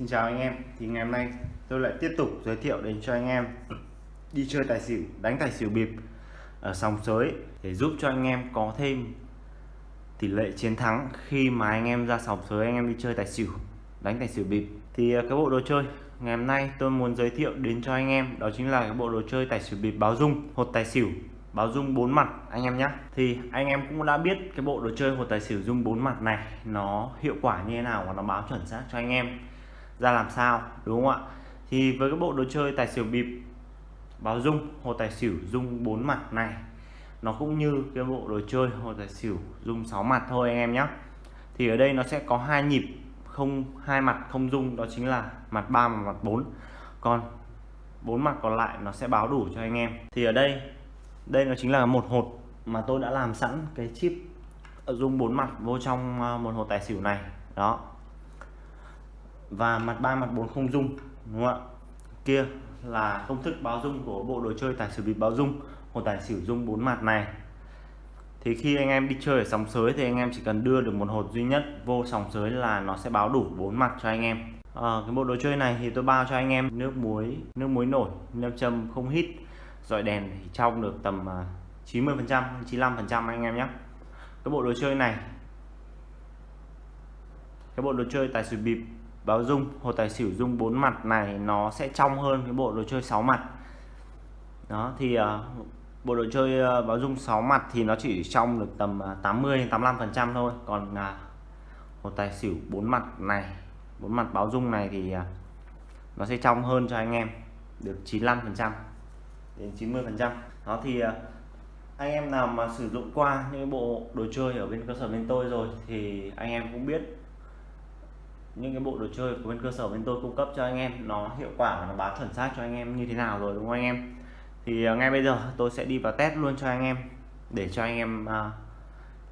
Xin chào anh em. Thì ngày hôm nay tôi lại tiếp tục giới thiệu đến cho anh em đi chơi tài xỉu, đánh tài xỉu bịp ở sòng sới để giúp cho anh em có thêm tỷ lệ chiến thắng khi mà anh em ra sòng sới, anh em đi chơi tài xỉu, đánh tài xỉu bịp. Thì à, cái bộ đồ chơi ngày hôm nay tôi muốn giới thiệu đến cho anh em đó chính là cái bộ đồ chơi tài xỉu bịp báo dung, hột tài xỉu, báo dung bốn mặt, anh em nhé thì anh em cũng đã biết cái bộ đồ chơi hột tài xỉu dung bốn mặt này nó hiệu quả như thế nào và nó báo chuẩn xác cho anh em ra làm sao, đúng không ạ? Thì với cái bộ đồ chơi tài xỉu bịp, báo dung, hồ tài xỉu dung bốn mặt này, nó cũng như cái bộ đồ chơi hồ tài xỉu dung 6 mặt thôi anh em nhé thì ở đây nó sẽ có hai nhịp, không, hai mặt không dung, đó chính là mặt 3 và mặt 4 còn bốn mặt còn lại nó sẽ báo đủ cho anh em. Thì ở đây đây nó chính là một hột mà tôi đã làm sẵn cái chip dung bốn mặt vô trong ờ, một hột tài xỉu này. Đó và mặt 3 mặt 4 không dung đúng không ạ? Kia là công thức báo dung của bộ đồ chơi tài xỉu bịp báo dung một tài xỉu dung bốn mặt này. Thì khi anh em đi chơi ở sòng sới thì anh em chỉ cần đưa được một hột duy nhất vô sòng sới là nó sẽ báo đủ bốn mặt cho anh em. À, cái bộ đồ chơi này thì tôi bao cho anh em nước muối nước muối nổi nam châm không hít dọi đèn thì trong được tầm à, 90 phần trăm 95 phần trăm anh em nhé. Cái bộ đồ chơi này cái bộ đồ chơi tài xỉu bịp báo dung hồ tài xỉu dung bốn mặt này nó sẽ trong hơn cái bộ đồ chơi 6 mặt. Đó thì uh, bộ đồ chơi uh, báo dung 6 mặt thì nó chỉ trong được tầm uh, 80 85 phần trăm thôi. Còn ờ, uh, hồ tài xỉu bốn mặt này bốn mặt báo dung này thì uh, nó sẽ trong hơn cho anh em được 95 phần trăm đến 90 phần trăm. Đó thì uh, anh em nào mà sử dụng qua những bộ đồ chơi ở bên cơ sở bên tôi rồi thì anh em cũng biết những cái bộ đồ chơi của bên cơ sở bên tôi cung cấp cho anh em nó hiệu quả và nó báo chuẩn xác cho anh em như thế nào rồi đúng không anh em? Thì à, ngay bây giờ tôi sẽ đi vào test luôn cho anh em để cho anh em uh,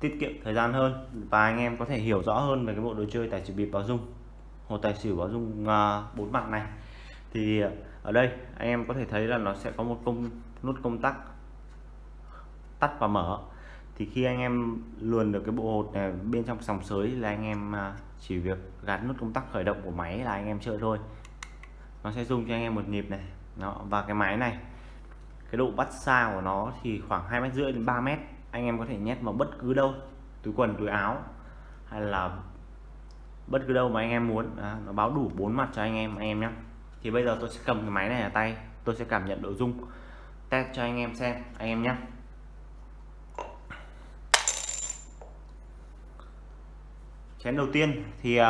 tiết kiệm thời gian hơn và anh em có thể hiểu rõ hơn về cái bộ đồ chơi tài xỉu bịp báo dung hồ tài xỉu báo dung uh, bốn mặt này. Thì ở đây anh em có thể thấy là nó sẽ có một công nút công tắc tắt và mở thì khi anh em luồn được cái bộ hột này bên trong sòng sới là anh em à, chỉ việc gạt nút công tắc khởi động của máy là anh em chơi thôi. Nó sẽ dùng cho anh em một nhịp này. Đó và cái máy này cái độ bắt xa của nó thì khoảng hai mét rưỡi đến 3 mét. Anh em có thể nhét vào bất cứ đâu túi quần túi áo hay là bất cứ đâu mà anh em muốn. À, nó báo đủ bốn mặt cho anh em anh em nhé. Thì bây giờ tôi sẽ cầm cái máy này ở tay tôi sẽ cảm nhận độ rung test cho anh em xem anh em nhé. Chén đầu tiên thì uh,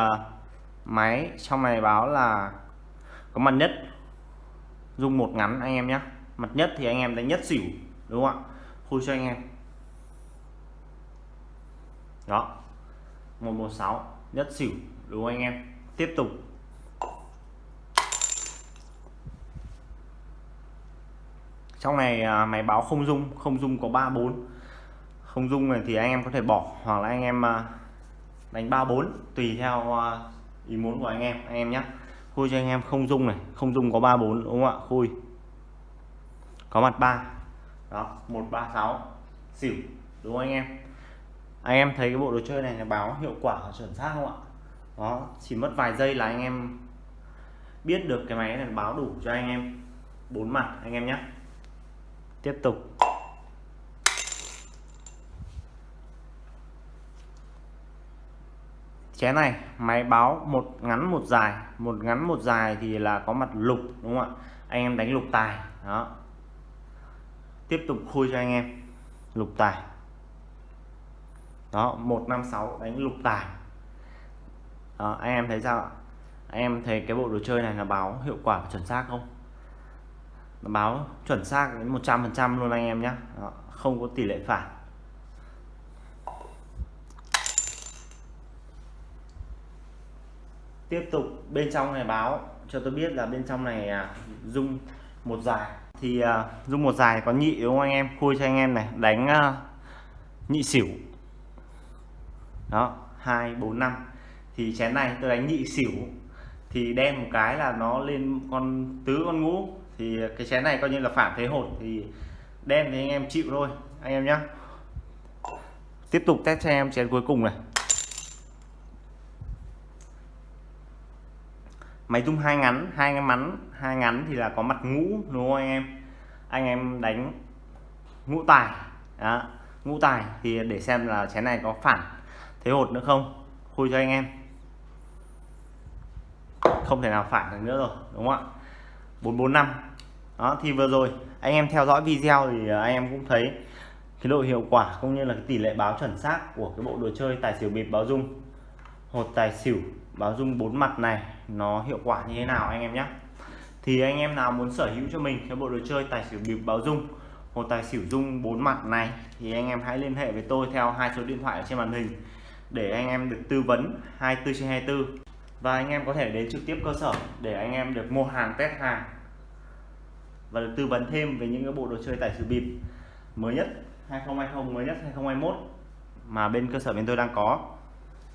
máy trong này báo là có mặt nhất. Dung một ngắn anh em nhé mặt nhất thì anh em đánh nhất xỉu đúng không ạ? Khui cho anh em. Đó. 116 nhất xỉu đúng không anh em? Tiếp tục. Trong này à, máy báo không dung không dung có 34 không dung này thì anh em có thể bỏ hoặc là anh em à, à, đánh 34 tùy theo à, ý muốn của anh em. Anh em nhé khui cho anh em không dung này không dung có 34 đúng không ạ? Khui. Có mặt 3 đó 136 xỉu đúng không anh em? Anh em thấy cái bộ đồ chơi này là báo hiệu quả chuẩn xác không ạ? Đó chỉ mất vài giây là anh em biết được cái máy này báo đủ cho anh em. Bốn mặt anh em nhé tiếp tục. Chén này máy báo một ngắn một dài. Một ngắn một dài thì là có mặt lục đúng không ạ? Anh em đánh lục tài đó. Tiếp tục khui cho anh em lục tài. Đó 156 đánh lục tài. Đó, anh em thấy sao ạ? Anh em thấy cái bộ đồ chơi này là báo hiệu quả chuẩn xác không? Nó báo chuẩn xác đến 100 phần trăm luôn anh em nhé không có tỷ lệ phản tiếp tục bên trong này báo, cho tôi biết là bên trong này à, dung một dài thì à, dung một dài có nhị đúng không anh em? Khui cho anh em này, đánh à, nhị xỉu. Đó, hai, bốn, năm. Thì chén này tôi đánh nhị xỉu. Thì đen một cái là nó lên con tứ con ngũ. Thì cái chén này coi như là phản thế hột thì đen thì anh em chịu thôi, anh em nhé tiếp tục test cho em chén cuối cùng này. Máy rung hai ngắn, hai cái mắn, hai ngắn thì là có mặt ngũ, đúng không anh em? Anh em đánh ngũ tài, đó. Ngũ tài thì để xem là chén này có phản thế hột nữa không? Khui cho anh em. Không thể nào phản được nữa rồi, đúng không ạ? 445 đó, thì vừa rồi anh em theo dõi video thì à, anh em cũng thấy cái độ hiệu quả cũng như là cái tỷ lệ báo chuẩn xác của cái bộ đồ chơi tài xỉu bịp báo dung, hột tài xỉu báo dung bốn mặt này, nó hiệu quả như thế nào anh em nhé? Thì anh em nào muốn sở hữu cho mình cái bộ đồ chơi tài xỉu bịp báo dung một tài xỉu dung bốn mặt này, thì anh em hãy liên hệ với tôi theo hai số điện thoại ở trên màn hình để anh em được tư vấn 24 trên 24 và anh em có thể đến trực tiếp cơ sở để anh em được mua hàng, test hàng và được tư vấn thêm về những cái bộ đồ chơi tài xỉu bịp mới nhất 2020 mới nhất 2021 mà bên cơ sở bên tôi đang có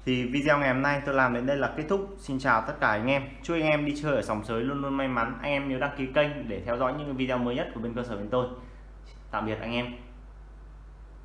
thì video ngày hôm nay tôi làm đến đây là kết thúc. Xin chào tất cả anh em. Chúc anh em đi chơi ở sòng sới luôn luôn may mắn. Anh em nhớ đăng ký kênh để theo dõi những video mới nhất của bên cơ sở bên tôi. Tạm biệt anh em.